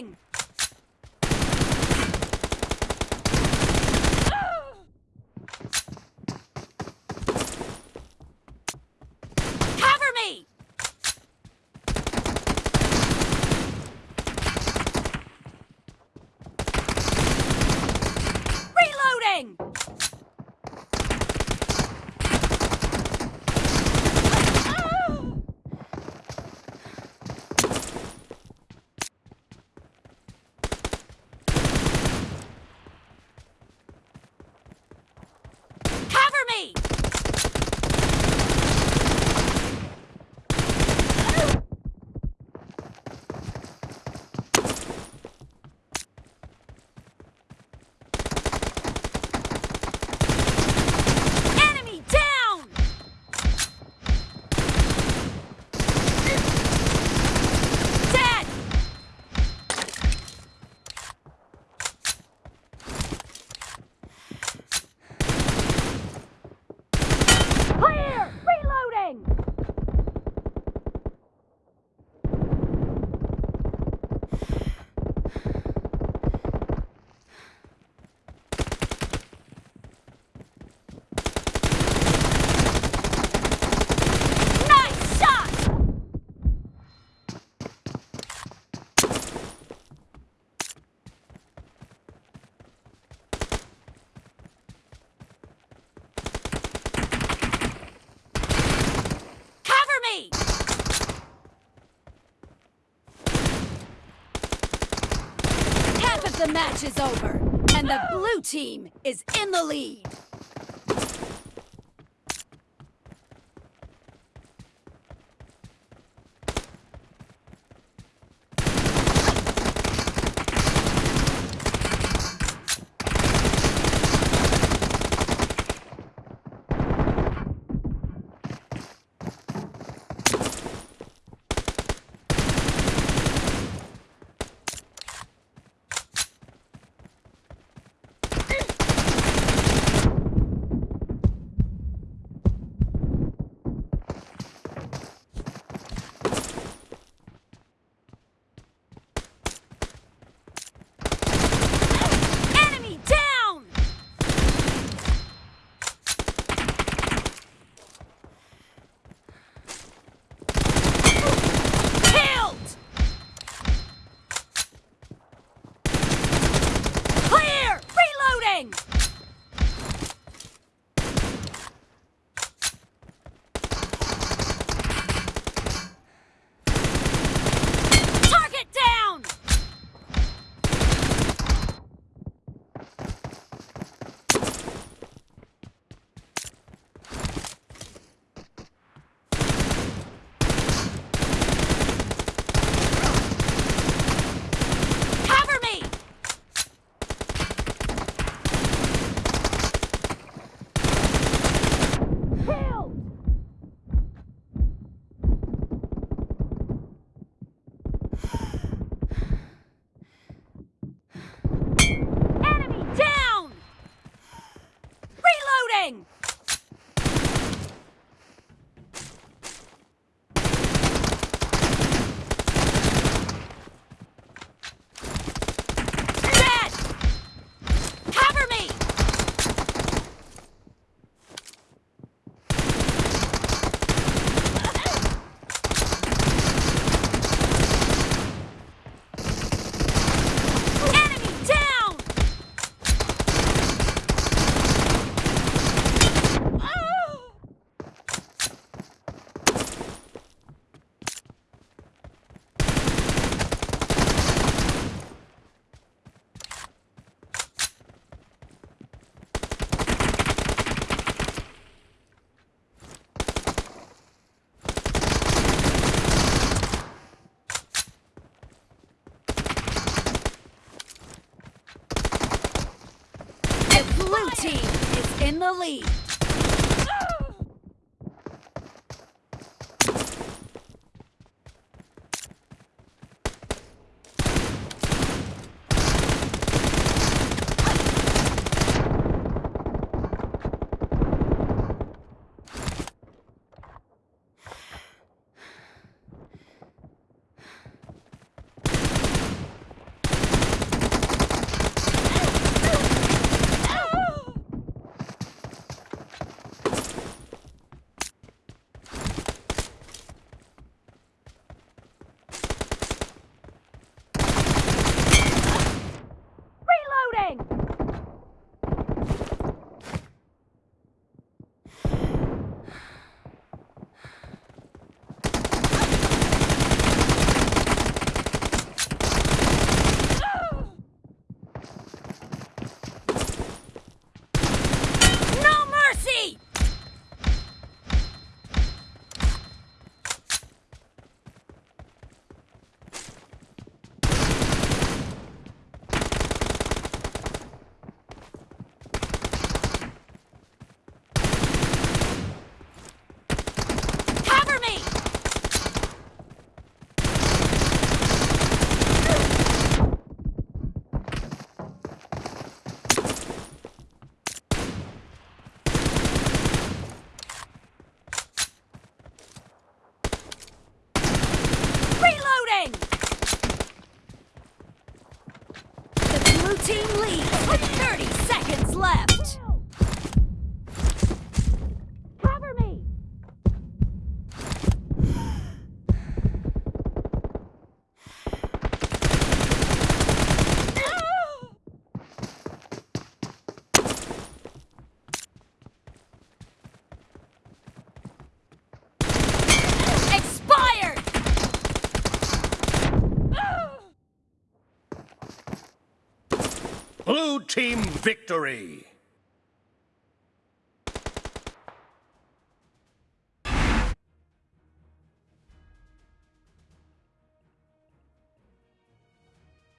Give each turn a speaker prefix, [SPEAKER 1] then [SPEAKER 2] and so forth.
[SPEAKER 1] نگ match is over and him is only
[SPEAKER 2] in میں hello تھم فکٹوری